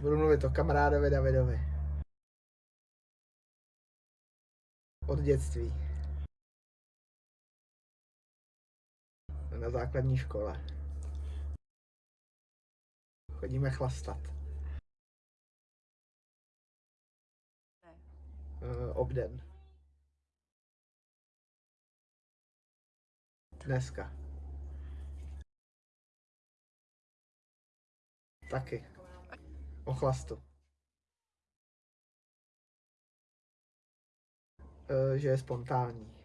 Budu mluvit o kamarádovi Davidovi. Od dětství. Na základní škole. Chodíme chlastat. Uh, obden. Dneska. Taky. O chlastu. Uh, že je spontánní.